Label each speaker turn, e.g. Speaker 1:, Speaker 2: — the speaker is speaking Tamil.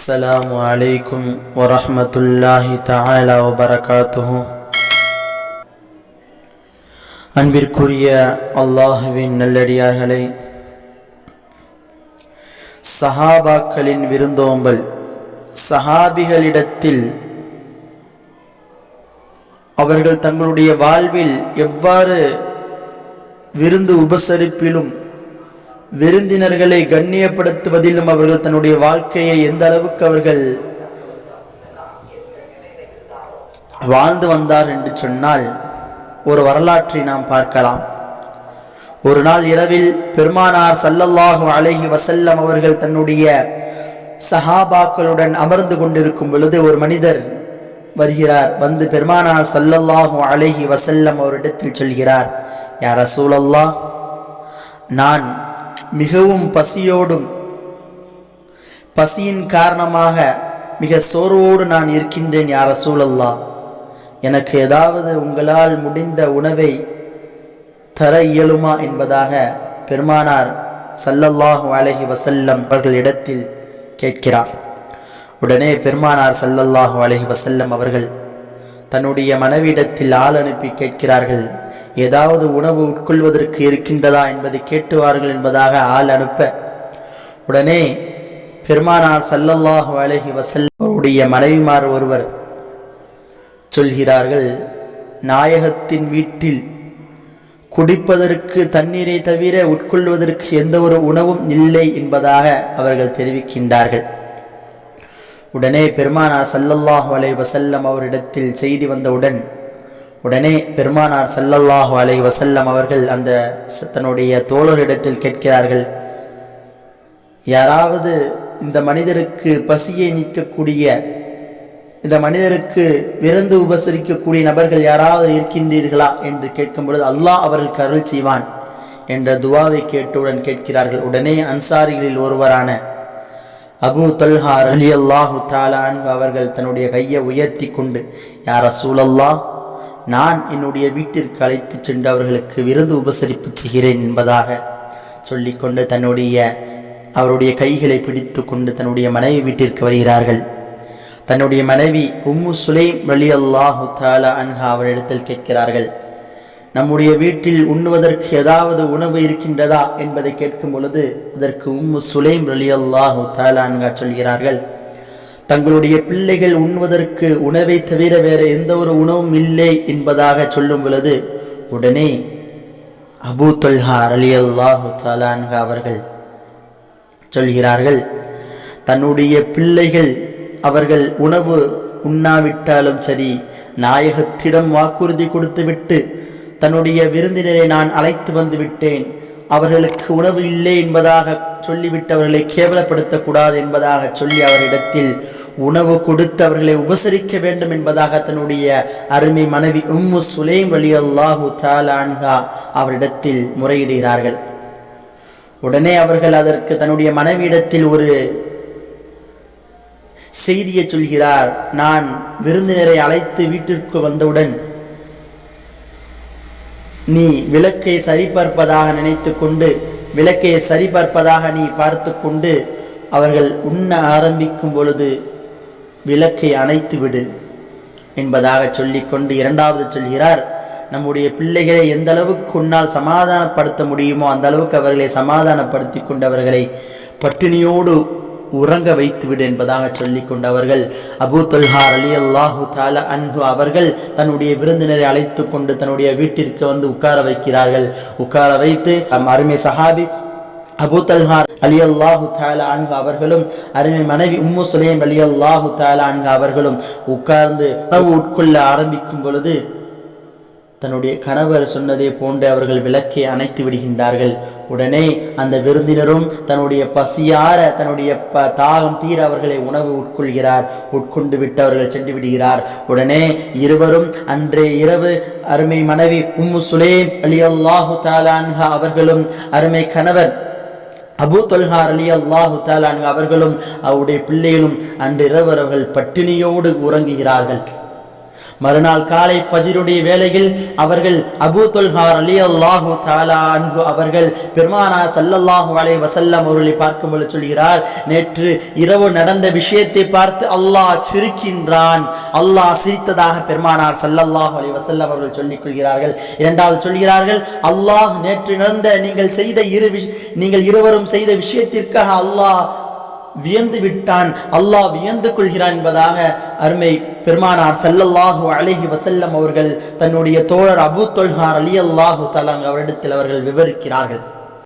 Speaker 1: السلام عليكم ورحمة الله تعالى وبركاته அன்பிற்குரிய அல்லாஹுவின் நல்லடியார்களே சஹாபாக்களின் விருந்தோம்பல் சஹாபிகளிடத்தில் அவர்கள் தங்களுடைய வாழ்வில் எவ்வாறு விருந்து உபசரிப்பிலும் விருந்தினர்களை கண்ணியப்படுத்துவதிலும் அவர்கள் தன்னுடைய வாழ்க்கையை எந்த அளவுக்கு அவர்கள் வாழ்ந்து வந்தார் என்று சொன்னால் ஒரு வரலாற்றை நாம் பார்க்கலாம். ஒரு நாள் இரவில் பெருமானார் சல்லல்லாஹு அழகி வசல்லம் அவர்கள் தன்னுடைய சஹாபாக்களுடன் அமர்ந்து கொண்டிருக்கும் பொழுது ஒரு மனிதர் வருகிறார். வந்து பெருமானார் சல்லல்லாஹு அழகி வசல்லம் அவரிடத்தில் சொல்கிறார் யார் சூழல்லா நான் மிகவும் பசியோடும் பசியின் காரணமாக மிக சோர்வோடு நான் இருக்கின்றேன் யார சூழல்லா எனக்கு ஏதாவது உங்களால் முடிந்த உணவை தர இயலுமா என்பதாக பெருமானார் சல்லல்லாஹு அலஹி வசல்லம் அவர்களிடத்தில் கேட்கிறார். உடனே பெருமானார் சல்லல்லாஹு அலஹி வசல்லம் அவர்கள் தன்னுடைய மனைவியிடத்தில் ஆள் அனுப்பி கேட்கிறார்கள். ஏதாவது உணவு உட்கொள்வதற்கு இருக்கின்றதா என்பதை கேட்டுவார்கள் என்பதாக ஆள் அனுப்ப. உடனே பெருமானார் சல்லல்லாஹு அலைஹி வசல்லம் அவருடைய மனைவிமார் ஒருவர் சொல்கிறார்கள் நாயகத்தின் வீட்டில் குடிப்பதற்கு தண்ணீரை தவிர உட்கொள்வதற்கு எந்த ஒரு உணவும் இல்லை என்பதாக அவர்கள் தெரிவிக்கின்றார்கள். உடனே பெருமானார் சல்லல்லாஹு அலை வசல்லம் அவரிடத்தில் செய்தி வந்தவுடன் உடனே பெருமானார் சல்லல்லாஹு அலை வசல்லம் அவர்கள் அந்த தன்னுடைய தோழரிடத்தில் கேட்கிறார்கள் யாராவது இந்த மனிதருக்கு பசியை நீக்கக்கூடிய இந்த மனிதருக்கு விருந்து உபசரிக்கக்கூடிய நபர்கள் யாராவது இருக்கின்றீர்களா? என்று கேட்கும் பொழுது அல்லாஹ் அவர்களுக்கு அருள் செய்வான் என்ற துவாவை கேட்டவுடன் கேட்கிறார்கள். உடனே அன்சாரிகளில் ஒருவரான அபு தல்ஹா அலி அல்லாஹு தாலான் அவர்கள் தன்னுடைய கையை உயர்த்தி கொண்டு யார் சூழல்லா நான் என்னுடைய வீட்டிற்கு அழைத்து சென்று அவர்களுக்கு விருந்து உபசரிப்பு செய்கிறேன் என்பதாக சொல்லிக்கொண்டு தன்னுடைய அவருடைய கைகளை பிடித்து கொண்டு தன்னுடைய மனைவி வீட்டிற்கு வருகிறார்கள். தன்னுடைய மனைவி உம்மு சுலைம் வலி அல்லாஹு தாலா அன்ஹா அவரிடத்தில் கேட்கிறார்கள் நம்முடைய வீட்டில் உண்ணுவதற்கு ஏதாவது உணவு இருக்கின்றதா என்பதை கேட்கும் பொழுது அதற்கு உம்மு சுலைம் அலி அல்லாஹு தாலான்கா சொல்கிறார்கள் தங்களுடைய பிள்ளைகள் உண்ணுவதற்கு உணவை தவிர வேறு எந்த ஒரு உணவும் இல்லை என்பதாக சொல்லும் பொழுது உடனே அபு தொல்ஹார் அலி அல்லாஹு தாலான்கா அவர்கள் சொல்கிறார்கள் தன்னுடைய பிள்ளைகள் அவர்கள் உணவு உண்ணாவிட்டாலும் சரி நாயகத்திடம் வாக்குறுதி கொடுத்துவிட்டு தன்னுடைய விருந்தினரை நான் அழைத்து வந்து விட்டேன். அவர்களுக்கு உணவு இல்லை என்பதாக சொல்லிவிட்டு அவர்களை கேவலப்படுத்தக்கூடாது என்பதாக சொல்லி அவரிடத்தில் உணவு கொடுத்து அவர்களை உபசரிக்க வேண்டும் என்பதாக தன்னுடைய அருமை மனைவி உம்மு சுலேம் வலி அல்லாஹு தாலான்ஹா அவரிடத்தில் முறையிடுகிறார்கள். உடனே அவர்கள் அதற்கு தன்னுடைய மனைவியிடத்தில் ஒரு செய்தியை சொல்கிறார். நான் விருந்தினரை அழைத்து வீட்டிற்கு வந்தவுடன் நீ விளக்கை சரிபார்ப்பதாக நினைத்து கொண்டு விளக்கை சரிபார்ப்பதாக நீ பார்த்து கொண்டு அவர்கள் உண்ண ஆரம்பிக்கும் பொழுது விளக்கை அணைத்து விடு என்பதாக சொல்லிக்கொண்டு இரண்டாவது சொல்கிறார் நம்முடைய பிள்ளைகளை எந்த அளவுக்கு உன்னால் சமாதானப்படுத்த முடியுமோ அந்த அளவுக்கு அவர்களை சமாதானப்படுத்தி கொண்டு அவர்களை பட்டினியோடு உறங்க வைத்துவிடு என்பதாக சொல்லிக் கொண்டவர்கள் அபூ தொல்ஹா அலி அல்லாஹு தாலா அன்பு அவர்கள் தன்னுடைய விருந்தினரை அழைத்து கொண்டு தன்னுடைய வீட்டிற்கு வந்து உட்கார வைக்கிறார்கள். உட்கார வைத்து அருமை சஹாபி அபூ தல்ஹார் அலி அல்லாஹு தாலா அன்ஹு அவர்களும் அருமை மனைவி உம்மு சுலேம் அலி அல்லாஹு தாலா அன்ஹு அவர்களும் உட்கார்ந்து உணவு உட்கொள்ள ஆரம்பிக்கும் பொழுது தன்னுடைய கணவர் சொன்னதே போன்று அவர்கள் விளக்கை அணைத்து விடுகின்றார்கள். உடனே அந்த விருந்தினரும் தன்னுடைய பசியார தன்னுடைய ப தாகம் தீர அவர்களை உணவு உட்கொள்கிறார். உட்கொண்டு விட்டு அவர்கள் சென்று விடுகிறார். உடனே இருவரும் அன்றே இரவு அருமை மனைவி உம்மு சுலேம் அலி அல்லாஹு தாலான்ஹா அவர்களும் அருமை கணவர் அபூ தொல்ஹார் அலி அல்லாஹு தாலான் அவர்களும் அவருடைய பிள்ளைகளும் அன்று இரவு அவர்கள் பட்டினியோடு உறங்குகிறார்கள். மறுநாள் காலை பஜிருடைய வேளையில் அவர்கள் அபு தொல்ஹார் அலி அல்லாஹு தாலா அன்பு அவர்கள் பெருமானா சல்லல்லாஹு அலை வசல்லம் அவர்களை பார்க்கும் பொழுது சொல்கிறார் நேற்று இரவு நடந்த விஷயத்தை பார்த்து அல்லாஹ் சிரிக்கின்றான். அல்லாஹ் சிரித்ததாக பெருமானார் சல்லல்லாஹு அலை வசல்லம் அவர்கள் சொல்லிக் கொள்கிறார்கள். இரண்டாவது சொல்கிறார்கள் அல்லாஹ் நேற்று நடந்த நீங்கள் செய்த இரு நீங்கள் இருவரும் செய்த விஷயத்திற்காக அல்லாஹ் வியந்து விட்டான். அல்லாஹ் வியந்து கொள்கிறான் என்பதாக அருமை பெருமானார் செல்லல்லாஹு அழகி வசல்லம் அவர்கள் தன்னுடைய தோழர் அபு தொல்ஹார் அலி அல்லாஹு தலாங் அவரிடத்தில் அவர்கள் விவரிக்கிறார்கள்.